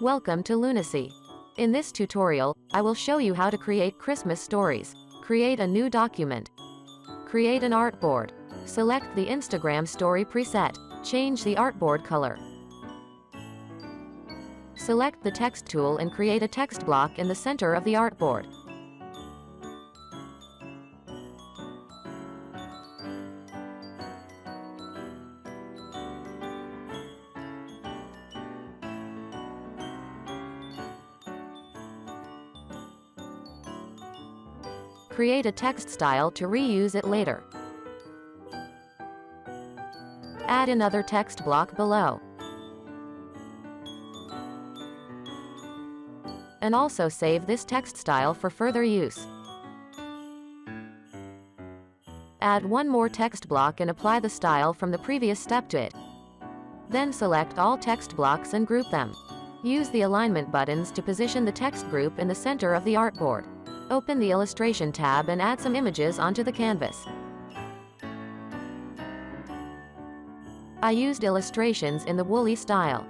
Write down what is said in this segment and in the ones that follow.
Welcome to Lunacy. In this tutorial, I will show you how to create Christmas stories. Create a new document. Create an artboard. Select the Instagram story preset. Change the artboard color. Select the text tool and create a text block in the center of the artboard. Create a text style to reuse it later. Add another text block below. And also save this text style for further use. Add one more text block and apply the style from the previous step to it. Then select all text blocks and group them. Use the alignment buttons to position the text group in the center of the artboard. Open the Illustration tab and add some images onto the canvas. I used illustrations in the woolly style.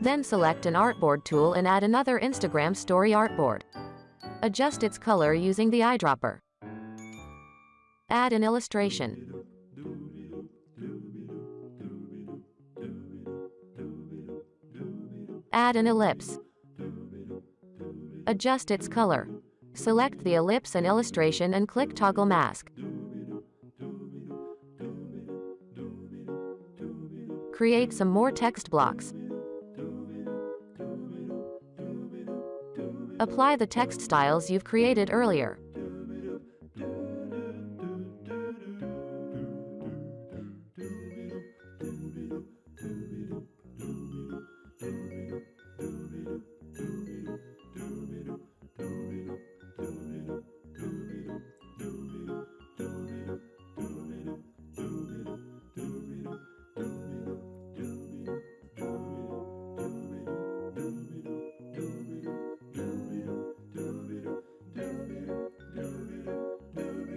Then select an artboard tool and add another Instagram story artboard. Adjust its color using the eyedropper. Add an illustration. Add an ellipse. Adjust its color. Select the ellipse and illustration and click Toggle Mask. Create some more text blocks. Apply the text styles you've created earlier.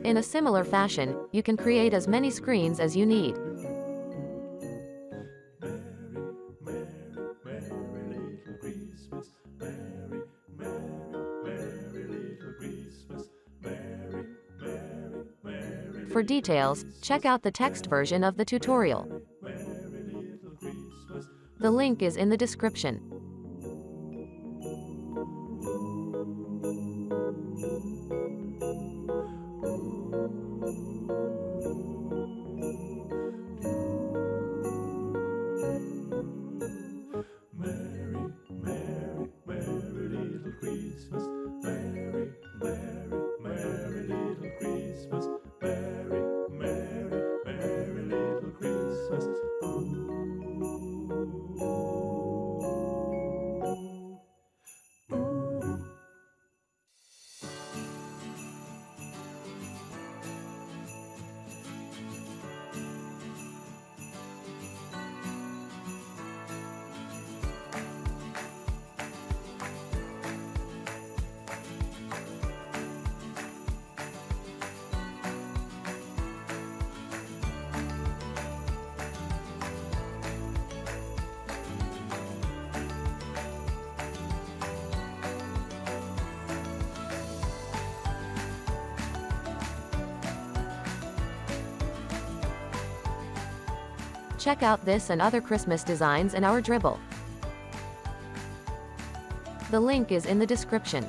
In a similar fashion, you can create as many screens as you need. For details, check out the text version of the tutorial. The link is in the description. Check out this and other Christmas designs in our Dribbble. The link is in the description.